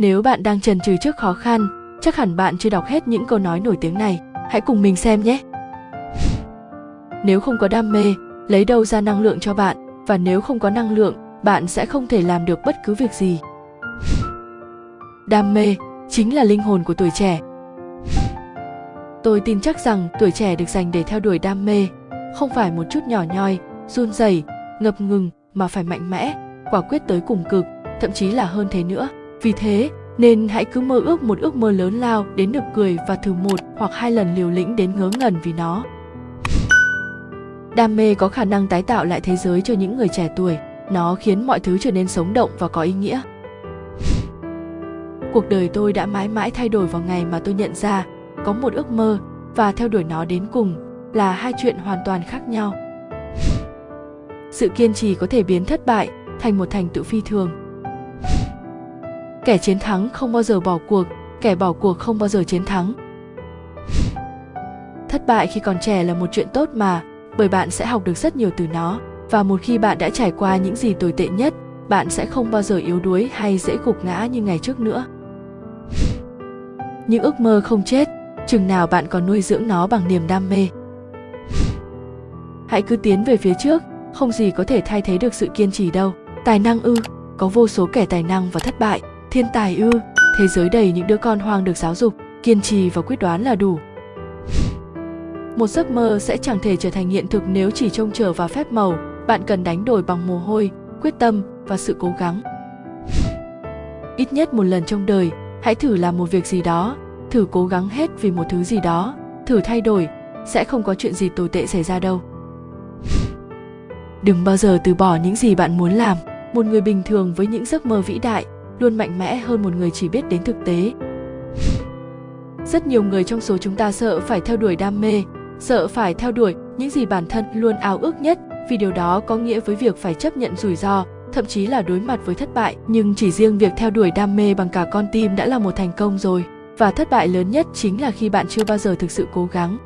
Nếu bạn đang chần chừ trước khó khăn, chắc hẳn bạn chưa đọc hết những câu nói nổi tiếng này. Hãy cùng mình xem nhé. Nếu không có đam mê, lấy đâu ra năng lượng cho bạn và nếu không có năng lượng, bạn sẽ không thể làm được bất cứ việc gì. Đam mê chính là linh hồn của tuổi trẻ. Tôi tin chắc rằng tuổi trẻ được dành để theo đuổi đam mê, không phải một chút nhỏ nhoi, run rẩy, ngập ngừng mà phải mạnh mẽ, quả quyết tới cùng cực, thậm chí là hơn thế nữa. Vì thế, nên hãy cứ mơ ước một ước mơ lớn lao đến được cười và thử một hoặc hai lần liều lĩnh đến ngớ ngẩn vì nó. Đam mê có khả năng tái tạo lại thế giới cho những người trẻ tuổi. Nó khiến mọi thứ trở nên sống động và có ý nghĩa. Cuộc đời tôi đã mãi mãi thay đổi vào ngày mà tôi nhận ra có một ước mơ và theo đuổi nó đến cùng là hai chuyện hoàn toàn khác nhau. Sự kiên trì có thể biến thất bại thành một thành tựu phi thường. Kẻ chiến thắng không bao giờ bỏ cuộc, kẻ bỏ cuộc không bao giờ chiến thắng. Thất bại khi còn trẻ là một chuyện tốt mà, bởi bạn sẽ học được rất nhiều từ nó và một khi bạn đã trải qua những gì tồi tệ nhất, bạn sẽ không bao giờ yếu đuối hay dễ gục ngã như ngày trước nữa. Những ước mơ không chết, chừng nào bạn còn nuôi dưỡng nó bằng niềm đam mê. Hãy cứ tiến về phía trước, không gì có thể thay thế được sự kiên trì đâu. Tài năng ư, có vô số kẻ tài năng và thất bại, thiên tài ư, thế giới đầy những đứa con hoang được giáo dục, kiên trì và quyết đoán là đủ. Một giấc mơ sẽ chẳng thể trở thành hiện thực nếu chỉ trông chờ vào phép màu, bạn cần đánh đổi bằng mồ hôi, quyết tâm và sự cố gắng. Ít nhất một lần trong đời, hãy thử làm một việc gì đó, thử cố gắng hết vì một thứ gì đó, thử thay đổi, sẽ không có chuyện gì tồi tệ xảy ra đâu. Đừng bao giờ từ bỏ những gì bạn muốn làm. Một người bình thường với những giấc mơ vĩ đại luôn mạnh mẽ hơn một người chỉ biết đến thực tế. Rất nhiều người trong số chúng ta sợ phải theo đuổi đam mê, sợ phải theo đuổi những gì bản thân luôn ao ước nhất vì điều đó có nghĩa với việc phải chấp nhận rủi ro, thậm chí là đối mặt với thất bại. Nhưng chỉ riêng việc theo đuổi đam mê bằng cả con tim đã là một thành công rồi. Và thất bại lớn nhất chính là khi bạn chưa bao giờ thực sự cố gắng,